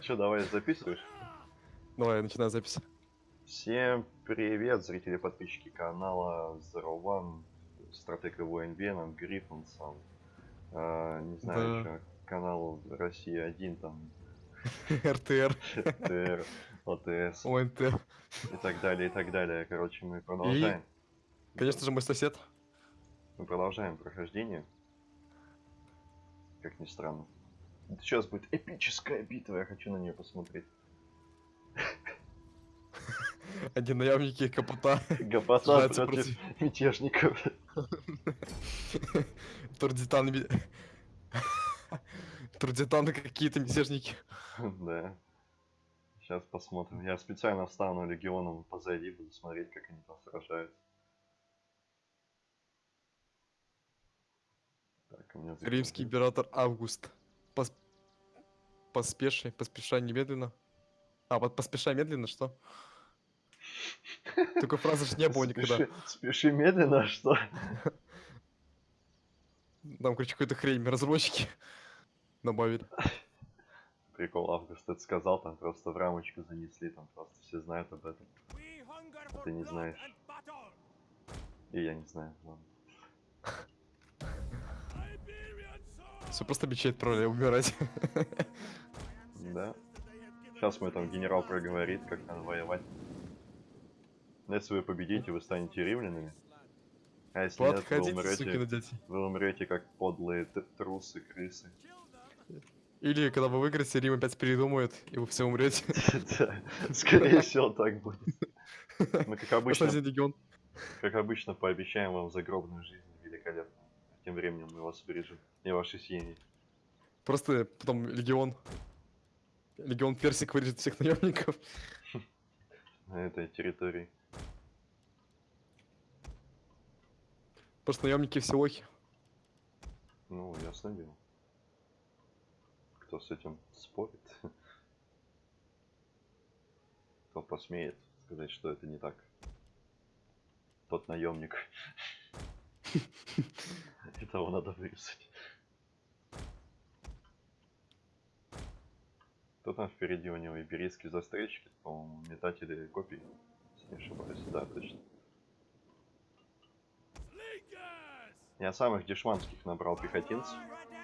Че, давай записываешь? Давай, я начинаю запись. Всем привет, зрители подписчики канала Zero One, стратег ВН Веном, Гриффинсон. А, не знаю Да. еще канал Россия 1, там РТР, ТР, ОТС ОНТ. и так далее, и так далее. Короче, мы продолжаем. Конечно же, мой сосед. Мы продолжаем прохождение. Как ни странно. Сейчас будет эпическая битва, я хочу на нее посмотреть. Один наемники капота. Сражается против мятежников. Турдитан. Турдитаны какие-то мятежники. Да. Сейчас посмотрим. Я специально встану легионом позади, буду смотреть, как они там сражаются. Так, у меня Римский император Август. Пос... Поспеши, поспешай немедленно. А, вот поспешай медленно, что? Такой фразы ж не было никогда. Спеши, спеши медленно, а что? Там, короче, какой-то хрень разработчики добавили. Прикол, Август это сказал, там просто в рамочку занесли, там просто все знают об этом. Ты не знаешь. И я не знаю. ладно. Все просто мечей отправляй умирать. Да. Сейчас мой там генерал проговорит, как надо воевать. Но Если вы победите, вы станете римлянами. А если Влад, нет, вы ходите, умрете, сукины дети. вы умрете как подлые трусы, крысы. Или когда вы выиграете, Рим опять передумает, и вы все умрете. Скорее всего, так будет. Мы, как обычно, как обычно, пообещаем вам загробную жизнь великолепно. Тем временем мы вас убережем и ваши семьи. Просто потом легион. Легион персик вырежет всех наемников. на этой территории. Просто наемники все лохи. Ну, ясно дело. Кто с этим спорит? Кто посмеет сказать, что это не так? Тот наемник. Этого надо вырезать. Кто там впереди у него? Иберийские застрельщики, по-моему, метатели копий. Если не ошибаюсь, да, точно. Я самых дешманских набрал пехотинцев,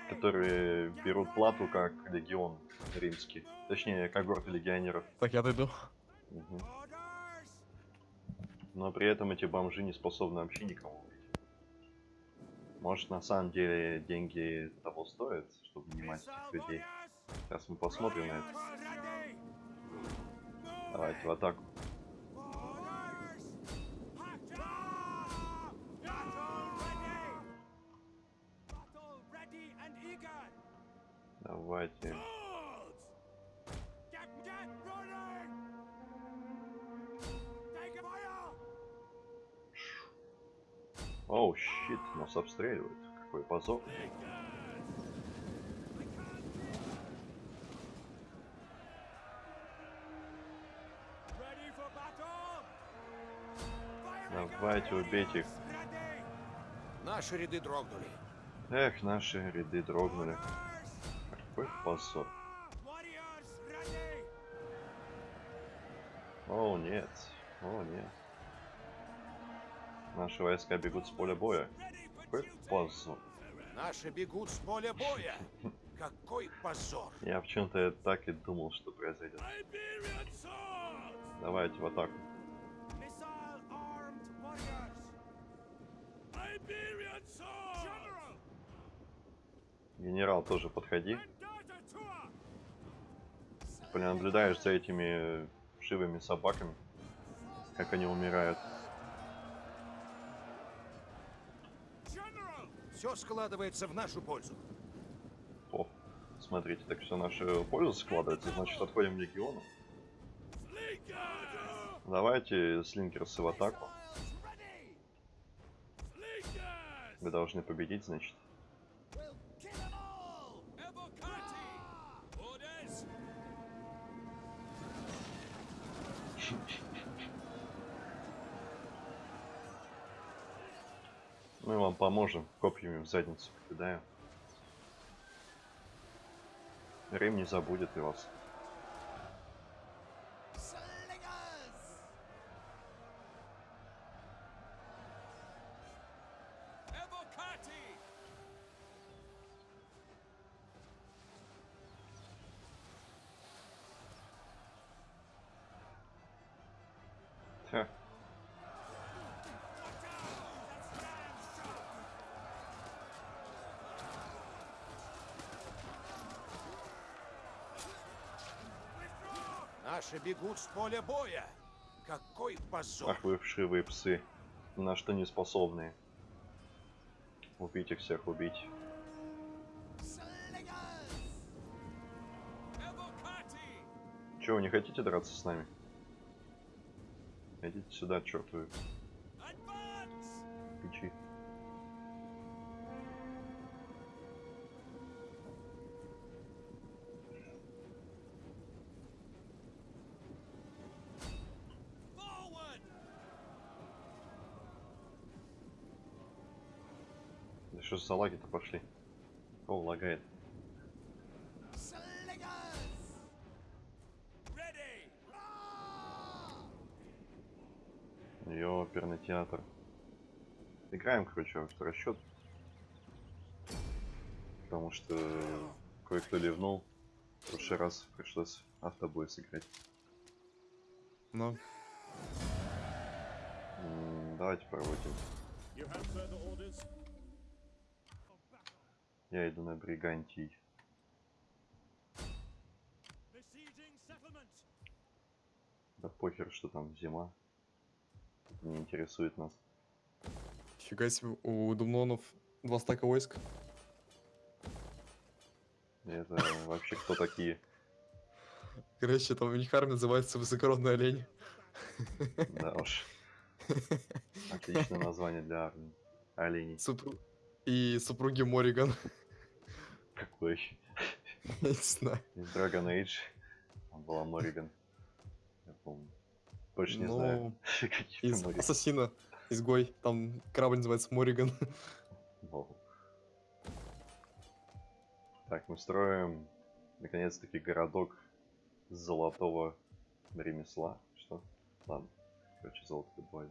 которые берут плату как легион римский. Точнее, когорты легионеров. Так, я отойду. Мгм. Но при этом эти бомжи не способны вообще никому. Может, на самом деле деньги того стоят, чтобы нанимать этих людей. Сейчас мы посмотрим на это. Давайте в атаку. Давайте. Оу, щит, нас обстреливают. Какой позор. Давайте убейте их. Наши ряды дрогнули. Эх, наши ряды дрогнули. Какой позор. О, нет. О, нет. Наши войска бегут с поля боя. Какой позор. Наши бегут с поля боя. Какой позор. Я почему-то так и думал, что произойдет. Давайте в атаку. Генерал, тоже подходи. Наблюдаешь за этими вшивыми собаками, как они умирают. Все складывается в нашу пользу. О, смотрите, так все наша польза складывается, значит отходим в легиону. Давайте слинкерсы в атаку. Вы должны победить, значит. Мы вам поможем, копьями в задницу кидаем. Рим не забудет и вас. Наши бегут с поля боя. Какой позор! Ах вы вшивые псы. На что не способные. Убить их всех, убить. Че, вы не хотите драться с нами? Идите сюда, чертовы Advance! печи. Что за лаги-то пошли? О, лагает. Ее оперный театр. Играем, короче, в расчет. Потому что кое-кто ливнул. В прошлый раз пришлось автобой сыграть. Ну, Давайте проводим. Я иду на Бригантий. Да похер, что там зима. Это не интересует нас. фига себе, у Думнонов два стака войск. Это вообще кто такие? Короче, там у них армия называется Высокородный олень. Да уж. Отличное название для армии. Оленей. Супру- И супруги Мориган. Какой? Я не знаю. Из Dragon Age. Была Мориган. Я помню. Больше не знаю. Ну, Какие из Мориган. Ассасина, изгой. Там корабль называется Мориган. Так, мы строим наконец-таки городок золотого ремесла. Что? Ладно. Короче, золото добывать.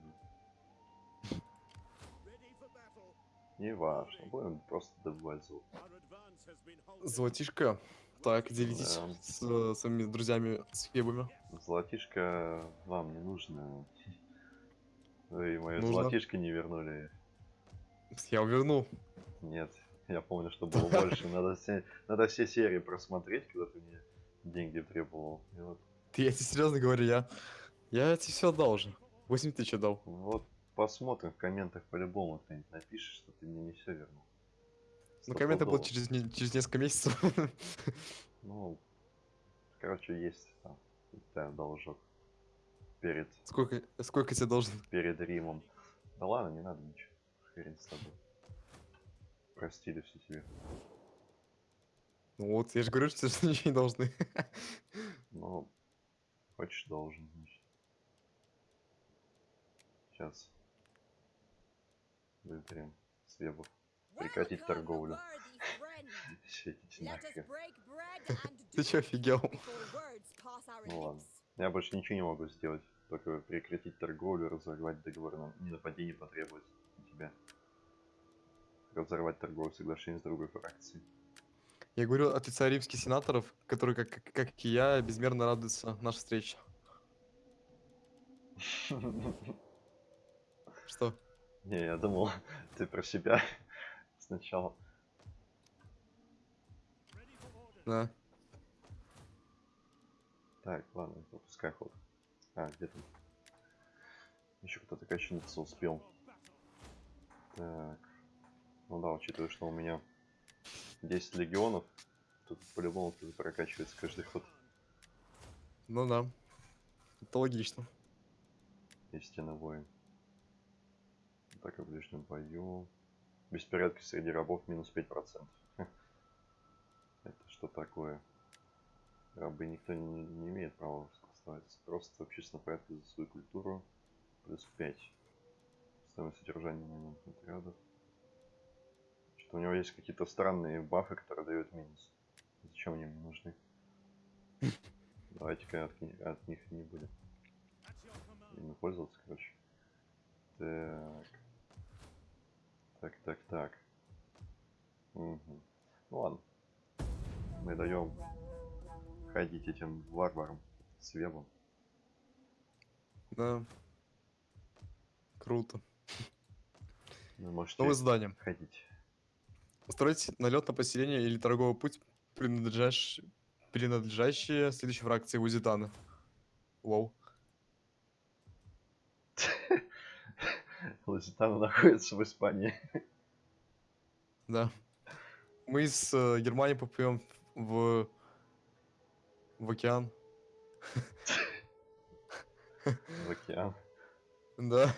Не важно. Будем просто добывать золото. Золотишко. Так, делитесь Да. с э, своими друзьями с хебами. Золотишко вам не нужно. Вы мое Нужно. золотишко не вернули. Я верну. Нет. Я помню, что было больше. Надо все, надо все серии просмотреть, когда ты мне деньги требовал. И вот, Ты, я тебе серьезно говорю, я... Я тебе все отдал уже. 8 тысяч отдал. вот посмотрим в комментах по-любому кто-нибудь напишет, что ты мне не все вернул. Ну, комменты будут через, не- через несколько месяцев. Ну, короче, есть там да, должок. Перед, сколько, сколько тебе должен? перед Римом. Да ладно, не надо ничего. Хрен с тобой. Простили все тебе. Ну вот, я же говорю, что тебе ничего не должны. Ну, хочешь, должен, значит. Сейчас. Выберем свебов. Прекратить торговлю. Ты чё, офигел? Ну ладно. Я больше ничего не могу сделать. Только прекратить торговлю, разорвать договор на ненападение потребовать от тебя. Разорвать торговое соглашение с другой фракцией. Я говорю от лица римских сенаторов, которые, как, как, как и я, безмерно радуются нашей встрече. Что? Не, я думал, ты про себя сначала. Да. Так, ладно, пропускай ход. А, где там? Еще кто-то качнуться успел. Так. Ну да, учитывая, что у меня 10 легионов, тут по-любому кто-то прокачивается каждый ход. Ну да. Это логично. Истинный воин. Так, и в ближнем бою. Беспорядки среди рабов минус 5%. Хе. Это что такое? Рабы никто не, имеет права оставаться. Просто в общественном за свою культуру. Плюс 5. Стоимость содержания момент отрядов. Что у него есть какие-то странные бафы, которые дают минус. Зачем они мне нужны? Давайте-ка от, от них не будем ими пользоваться, короче. Так. Так, так, так. Мгм. Ну ладно. Мы даем ходить этим варварам с вебом. Да. Круто. Вы можете Новое задание. ходить. Устроить налет на поселение или торговый путь, принадлежащий, принадлежащие следующей фракции Узитана. Вау. Лузитана находится в Испании. Да. Мы из э, Германии поплывем в... в океан. В океан. Да.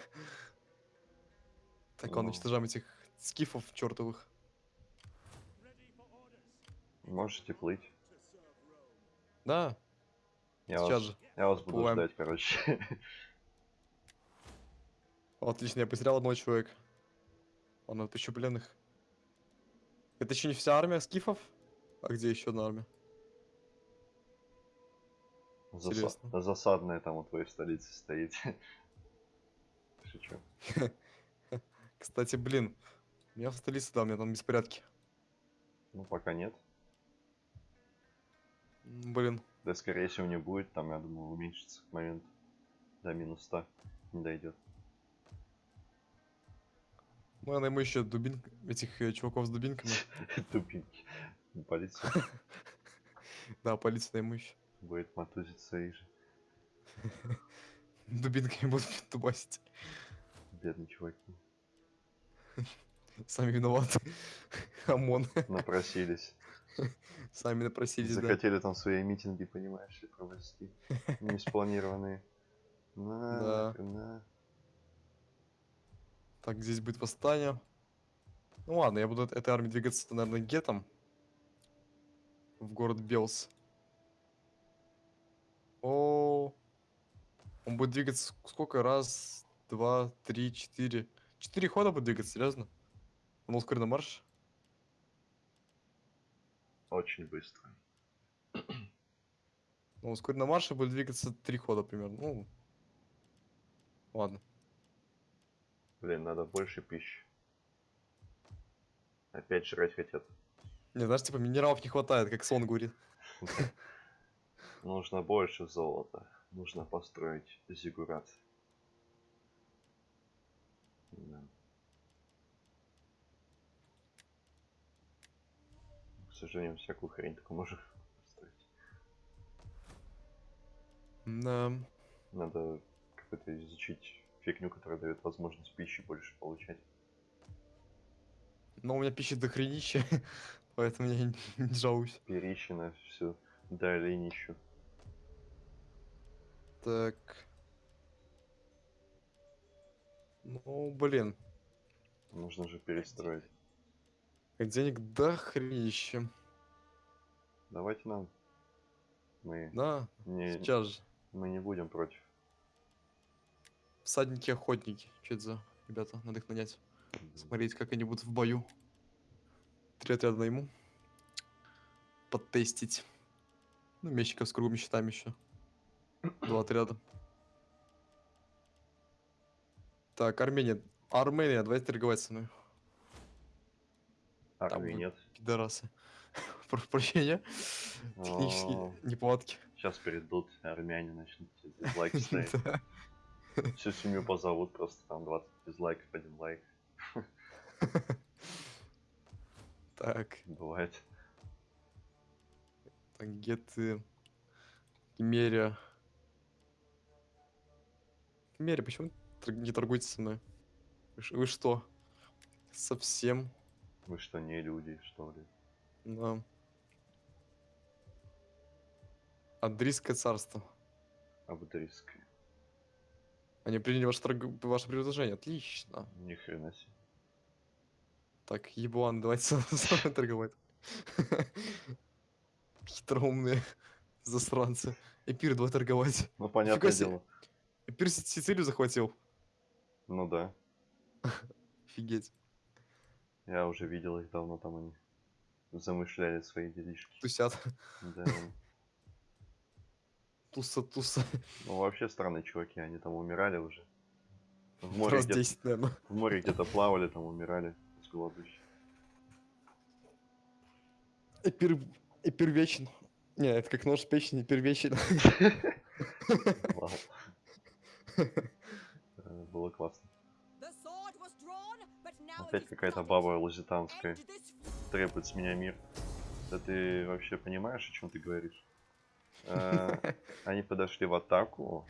Так, ладно, Ну. уничтожаем этих скифов чертовых. Можете плыть. Да, Я сейчас вас, же. я вас буду ждать, короче. Отлично, я потерял одного человека. Ладно, тысячу пленных. Это еще не вся армия скифов? А где еще одна армия? Заса-. Засадная там у твоей столицы стоит. Шучу. Кстати, блин, меня в столице, да, у меня там беспорядки. Ну, пока нет. Блин, Да, скорее всего, не будет. Там, я думаю, уменьшится к моменту. До минус 100 не дойдет. Ну я найму еще дубин... этих э, чуваков с дубинками. Тупенький. Полиция Да, полицию найму еще. будет мотузить своих же. Дубинками будут дубасить. Бедные чуваки. Сами виноваты. ОМОН. Напросились. Сами напросились, да. Захотели там свои митинги, понимаешь, провести. Не спланированные. На, Да. на. Так, здесь будет восстание. Ну ладно, я буду от этой армии двигаться, наверное, гетом. В город Белс. О, он будет двигаться ск- сколько? Раз, два, три, четыре. Четыре хода будет двигаться, серьезно? Он ускоренный марш? Очень быстро. Ну, ускоренный марш будет двигаться три хода примерно. Ну, ладно. Блин, надо больше пищи. Опять жрать хотят. Не, знаешь, типа минералов не хватает, как сон говорит. Нужно больше золота. Нужно построить зигурат. Да. К сожалению, всякую хрень только можно построить. Да. Надо как-то изучить фигню, которая дает возможность пищи больше получать. Но у меня пищи дохренища, поэтому я не, не жалуюсь. Перищина, все, долинищу. Так. Ну, блин. Нужно же перестроить. Денег дохренища. Давайте нам. Мы Да, не, сейчас же. мы не будем против. Всадники-охотники. Что это за ребята? Надо их нанять. Смотреть, как они будут в бою. Три отряда найму. Подтестить. Ну, мечников с круглыми щитами еще. Два отряда. Так, Армения. Армения, давайте торговать со мной. Вы- нет. Пидорасы. Прощения. Технические неполадки. Сейчас перейдут армяне начнут дизлайки ставить. Всю семью позовут, просто там 20 дизлайков, один лайк. Так, Бывает. так, геты. Кемерия. Кемерия, почему тор- не торгуете со мной? Вы, вы что? Совсем? Вы что, не люди, что ли? Да. Адрийское царство. Абдрийское. Они приняли ваше, торг- ваше предложение. Отлично. Ни хрена себе. Так, еблан, давайте с с вами торговать. Хитроумные засранцы. Эпир, давай торговать. Ну, понятное дело. Эпир Си- Сицилию захватил. Ну да. Офигеть. Я уже видел их давно там они. замышляли свои делишки. Тусят. Да. Туса, туса. Ну, вообще странные чуваки, они там умирали уже. В море, Раз где- 10, наверное. в море где-то плавали, там умирали с голоду. Эпир... Эпирвечен. Не, это как нож в печени, эпирвечен. Э, Было классно. Опять какая-то баба лузитанская требует с меня мир. Да ты вообще понимаешь, о чем ты говоришь? Э, Они подошли в атаку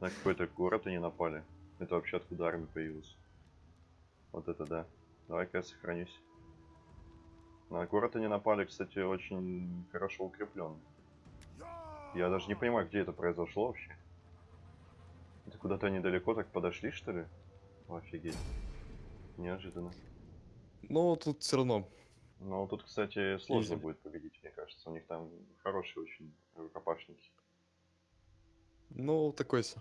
на какой-то город они напали. Это вообще откуда армия появилась? Вот это да. Давай-ка я сохранюсь. На город они напали, кстати, очень хорошо укреплен. Я даже не понимаю, где это произошло вообще. Это куда-то недалеко так подошли, что ли? Офигеть. Неожиданно. Ну, тут все равно. Но тут, кстати, сложно будет победить, мне кажется. У них там хорошие очень рукопашники. Ну, такой себе.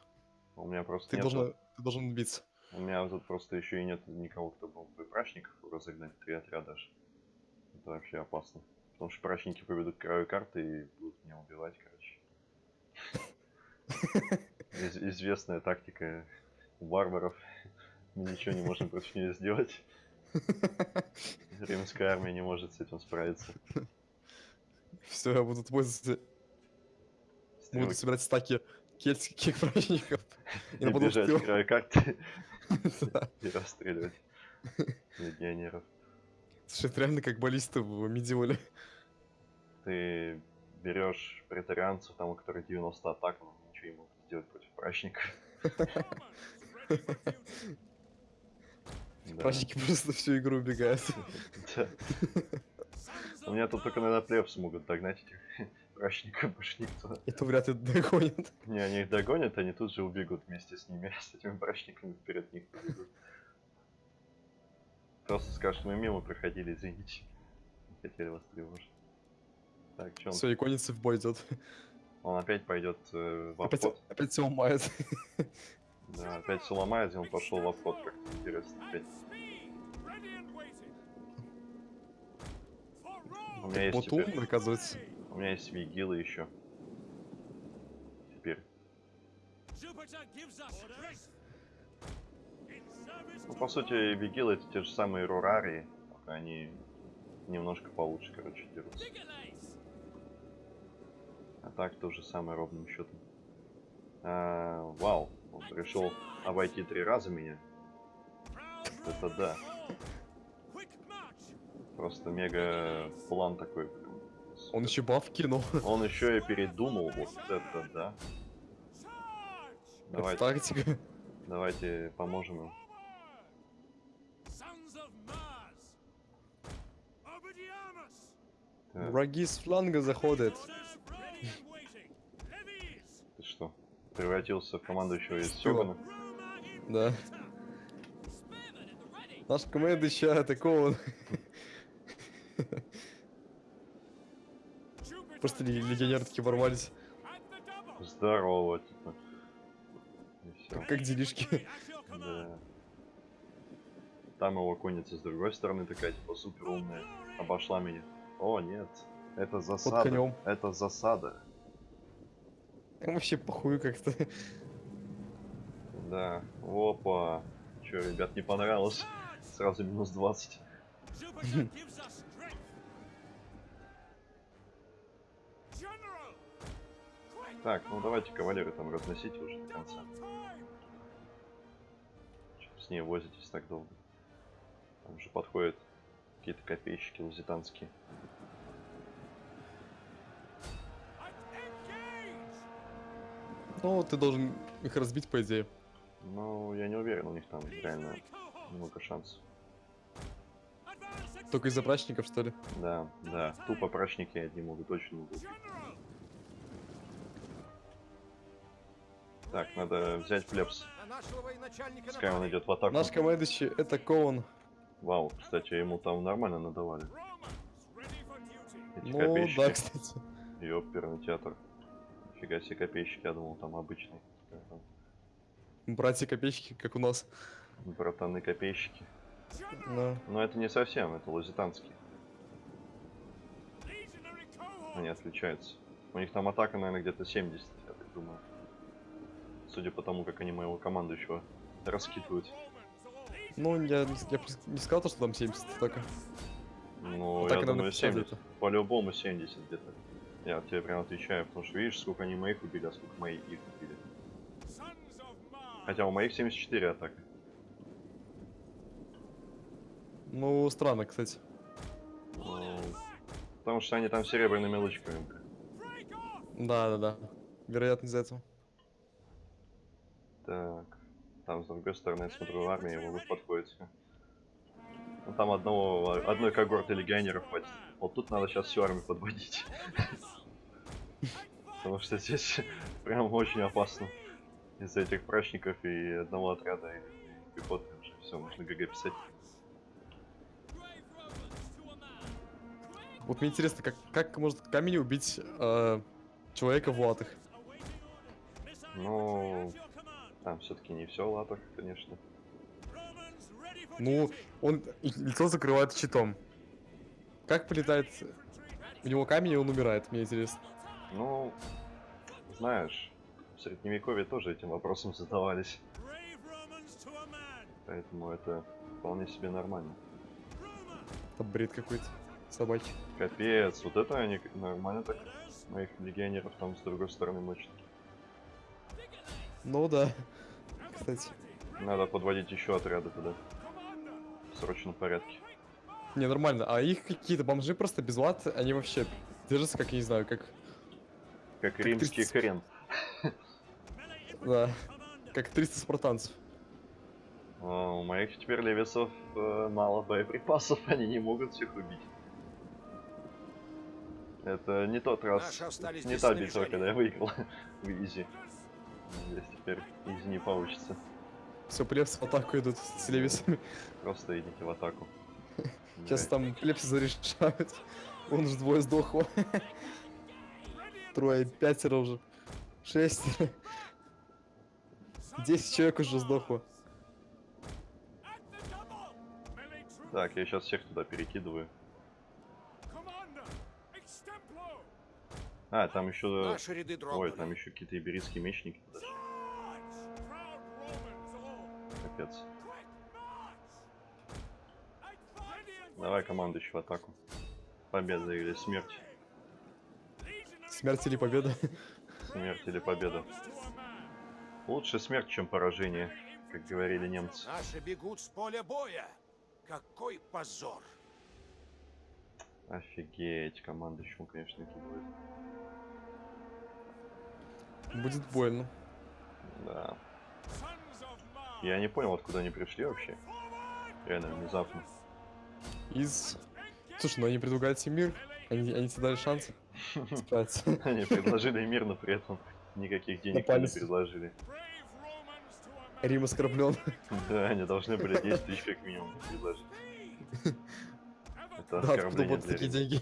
У меня просто Ты нету- должен, ты должен биться. У меня тут просто еще и нет никого, кто мог бы прачников разогнать, три отряда аж. Это вообще опасно. Потому что прачники поведут краю карты и будут меня убивать, короче. Из- известная тактика у варваров. Мы ничего не можем против нее сделать. Римская армия не может с этим справиться. Все, я буду пользоваться. Буду Стрелки собирать стаки кельтских праздников. И бежать тыл. к краю карты и расстреливать легионеров. Слушай, это реально как баллисты в медиоле. ты берешь претарианцев, там у которых 90 атак, но ничего не могут сделать против прачников. Да. Просто всю игру убегают. У меня тут только, наверное, плебс могут догнать этих прачников, больше никто. Это вряд ли догонят. Не, они их догонят, они тут же убегут вместе с ними, с этими прачниками вперед них побегут. Просто скажут, мы мимо проходили, извините. Не хотели вас тревожить. Так, он? Все, иконится в бой идет. Он опять пойдет э, в Опять, обход. опять все ломает. Да, опять и он пошел в обход, как интересно. Опять. У меня есть Вот теперь, умный, оказывается. у меня есть вигилы еще. Теперь. Ну, по сути, вигилы это те же самые рурарии, только они немножко получше, короче, дерутся. А так то же самое ровным счетом. А, вау, он решил обойти три раза меня. Это да. Просто мега план такой. Он еще баф кинул. Он еще и передумал, вот это да. Это Давайте, тактика. давайте поможем. Так, Враги с фланга заходят. Превратился в командующего из. Сёгана? Да. Наш команд еще атакован. Просто легионеры такие ворвались. Здорово, типа. Как, делишки. Да. Там его конница с другой стороны такая, типа, супер умная. Обошла меня. О, нет. Это засада. Это засада. Им вообще похуй как-то. Да. Опа. Че, ребят, не понравилось? Сразу минус 20. Так, ну давайте кавалеры там разносите уже до конца. Вы с ней возитесь так долго? Там же подходят какие-то копейщики лузитанские. Ну, ты должен их разбить, по идее. Ну, я не уверен, у них там реально много шансов. Только из-за прачников, что ли? Да, да, тупо прачники одни могут очень много убить. Так, надо взять военачальника Пускай он идет в атаку. Наш командующий это Коун. Вау, кстати, ему там нормально надавали. Эти Ну, копейщики. да, кстати. Ёперный театр. Фига себе копейщики, я думал, там обычный. Братья копейщики, как у нас. Братаны копейщики. Да. Но это не совсем, это лузитанские. Они отличаются. У них там атака, наверное, где-то 70, я так думаю. Судя по тому, как они моего командующего раскидывают. Ну, я, не- я не сказал, то, что там 70 атака. Ну, Атака, я думаю, 50 70. где-то. По-любому 70 где-то. Я тебе прям отвечаю, потому что видишь, сколько они моих убили, а сколько мои их убили. Хотя у моих 74 атака. Ну, странно, кстати. Ну, потому что они там серебряными лучками были. Да-да-да. Вероятно, из-за этого. Так. Там, с другой стороны, я смотрю, армия его подходит. Ну, там одного, одной когорты легионеров хватит. Вот тут надо сейчас всю армию подводить. Потому что здесь прям очень опасно. Из-за этих прачников и одного отряда и пехоты уже все, можно ГГ писать. Вот мне интересно, как, как может камень убить э, человека в латах? Ну, там все-таки не все в латах, конечно. Ну, он лицо закрывает щитом. Как полетает в него камень, и он умирает, мне интересно. Ну, знаешь, в средневековье тоже этим вопросом задавались. Поэтому это вполне себе нормально. Это бред какой-то. Собаки. Капец, вот это они нормально так моих легионеров там с другой стороны мочат. Ну да. Кстати. Надо подводить еще отряды туда. В срочном порядке. Не, нормально. А их какие-то бомжи просто без лат, они вообще держатся, как, я не знаю, как... Как римский 30. хрен. Да. Как 300 спартанцев. А, у моих теперь левесов э, мало боеприпасов, они не могут всех убить. Это не тот раз, не та битва, когда я выиграл в Изи. Здесь теперь Изи не получится. Все, плебсы в атаку идут с левисами. Просто идите в атаку. Сейчас там плебсы зарешают. Он же двое сдохло. Трое, пятеро уже. Шестеро. Десять человек уже сдохло. Так, я сейчас всех туда перекидываю. А, там еще... Ой, там еще какие-то иберийские мечники подошли. Капец. Давай командующий в атаку. Победа или смерть. Смерть или победа? Смерть или победа. Лучше смерть, чем поражение, как говорили немцы. Наши бегут с поля боя. Какой позор. Офигеть, командующему, конечно, кидывает. Будет больно. Да. Я не понял, откуда они пришли вообще. Реально, внезапно. Из... Слушай, ну они предлагают себе мир. Они, они тебе дали шанс справиться. Они предложили мир, но при этом никаких денег не предложили. Рим оскорблен. Да, они должны были 10 тысяч как минимум предложить. Это Да, откуда оскорбление будут для такие деньги?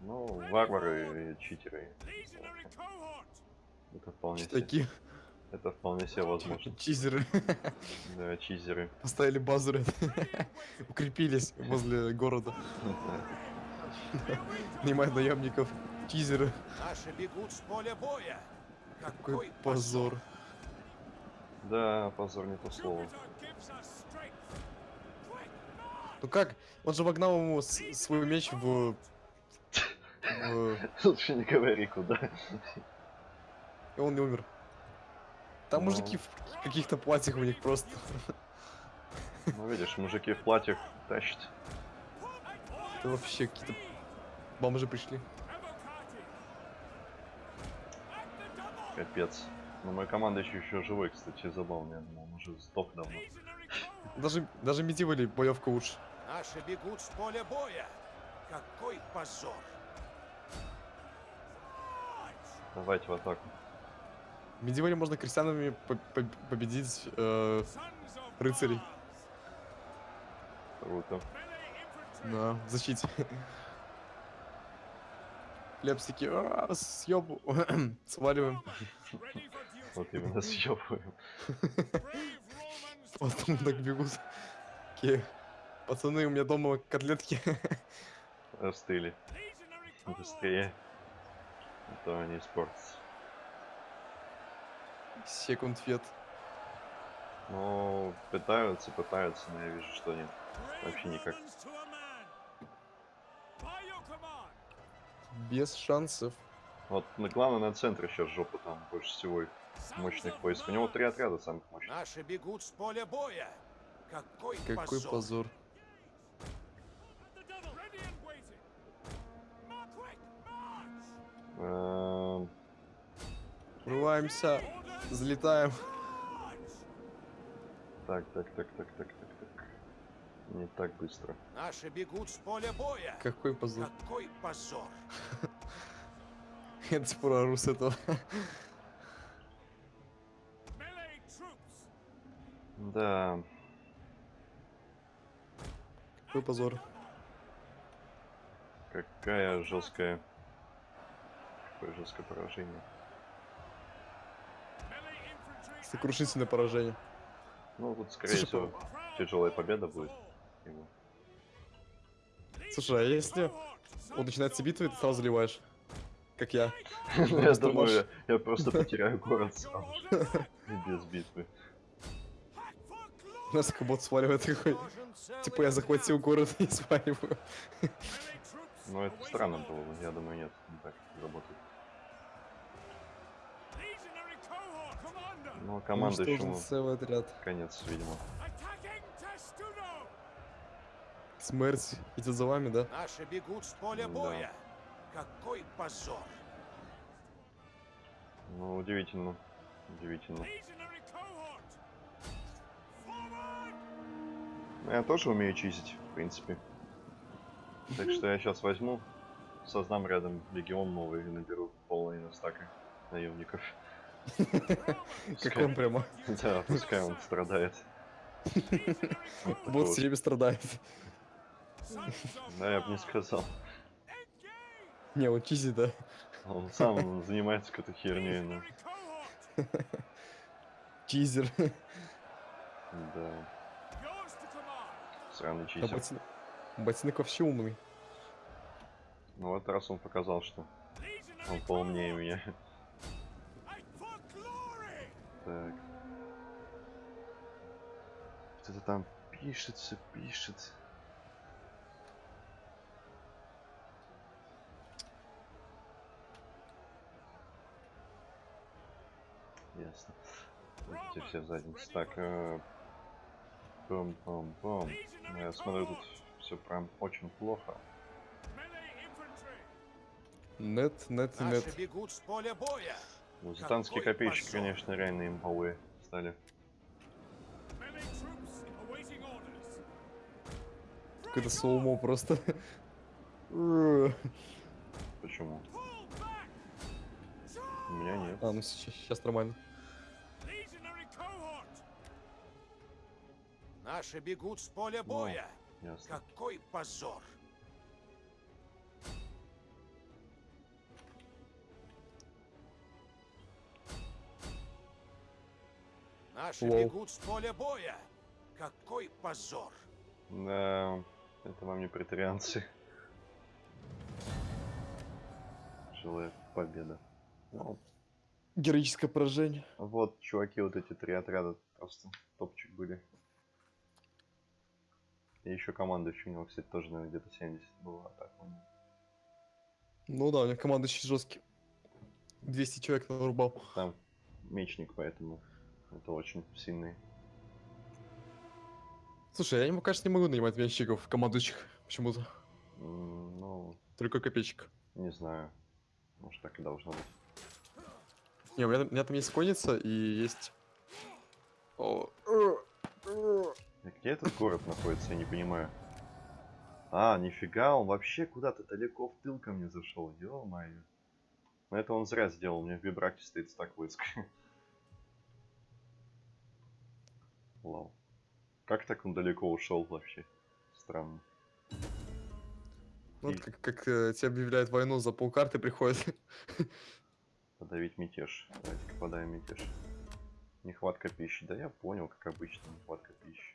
Ну, варвары и читеры. Это вполне, Такие это вполне себе возможно. чизеры Да, чизеры. поставили базу, рядом. укрепились возле города, нанимают наемников. Чизеры. Наши бегут с поля боя. Какой позор. Да, позор не то слово. Ну как? Он же вогнал ему свой меч в... в- Лучше не говори куда. И он не умер. Там Ну. мужики в каких-то платьях у них просто. Ну, видишь, мужики в платьях тащат. Это вообще какие-то бомжи пришли. Капец. Но мой командующий еще живой, кстати, забавно. Я думал, он уже сдох давно. Даже, даже медивали боевка лучше. Наши бегут с поля боя. Какой позор. Давайте в атаку. В медивале можно крестьянами по- по- победить э, рыцарей. Круто. На в защите. Лепс такие, «А, съебу, сваливаем. Вот именно съебываем. Потом так бегут. Такие, пацаны, у меня дома котлетки. Остыли. Быстрее. Это не спортс. Секунд вет. Ну, пытаются, пытаются, но я вижу, что нет. Вообще никак. Без шансов. Вот на главное на центре сейчас жопа там больше всего мощных войск. У него три отряда самых мощных. Наши бегут с поля боя. Какой, Какой позор. позор. The March. Так, так, так, так, так, так, так. Не так быстро. Наши бегут с поля боя. Какой позор. Какой позор. Я до сих пор ору с этого. Да, Какой позор. какая жесткая... Какое жесткое поражение. Сокрушительное поражение. Ну, тут, скорее Слушай, всего, тяжелая победа будет. его. Слушай, а если он начинается битва, ты сразу заливаешь? Как я. Я думаю, я просто потеряю город и без битвы. Нас как будто сваливает такой. Типа я захватил город и сваливаю. Ну, это странно было, бы, я думаю, нет, не так работает. Ну, командующему Уничтожен целый отряд. конец, видимо. Смерть идет за вами, да? Наши бегут с поля Да. боя. Какой позор. Ну, удивительно. Удивительно. Я тоже умею чистить, в принципе. Так что я сейчас возьму, создам рядом легион новый и наберу половину стака наемников. Как он прямо. Да, пускай он страдает. Вот все время страдает. Да, я бы не сказал. Не, он чизит, да. Он сам занимается какой-то херней, cohort. Чизер. Да, сраный А читер. ботинок... Вообще умный. Ну, вот раз он показал, что он поумнее меня. Так. Что-то там пишется, пишет. Ясно. Идите все в задницу. Так, э, пум-пум-пум. Я смотрю, тут все прям очень плохо. Нет, нет и Наши нет. бегут с поля боя. Какой копейщики, конечно, реально имбовые стали. Какое-то слоумо просто. Почему? У меня нет. А, ну сейчас нормально. Legionary cohort. Наши бегут с поля боя. Ясно. Какой позор. Наши Лол. бегут с поля боя. Какой позор. Да, это вам не претарианцы. Жилая победа. Ну, Героическое поражение. вот, чуваки, вот эти три отряда просто топчик были. И еще командующий у него, кстати, тоже, наверное, где-то 70 было атак. у него. Ну да, у них команда очень жесткий. 200 человек нарубал. Там мечник, поэтому это очень сильный. Слушай, я ему, кажется, не могу нанимать мячиков, командующих почему-то. Ну, Только копейщик. не знаю. Может, так и должно быть. Не, у меня, у меня там есть конница и есть... О, Где этот город находится, я не понимаю. А, нифига, он вообще куда-то далеко в тыл ко мне зашел, ё-моё. Но это он зря сделал, у меня в Бибраке стоит стак войск. Лол. Как так он далеко ушел вообще? Странно. Ну, И- это как, как э, тебе объявляют войну, за полкарты приходит. Подавить мятеж. Давайте-ка подавим мятеж. Нехватка пищи. Да я понял, как обычно, нехватка пищи.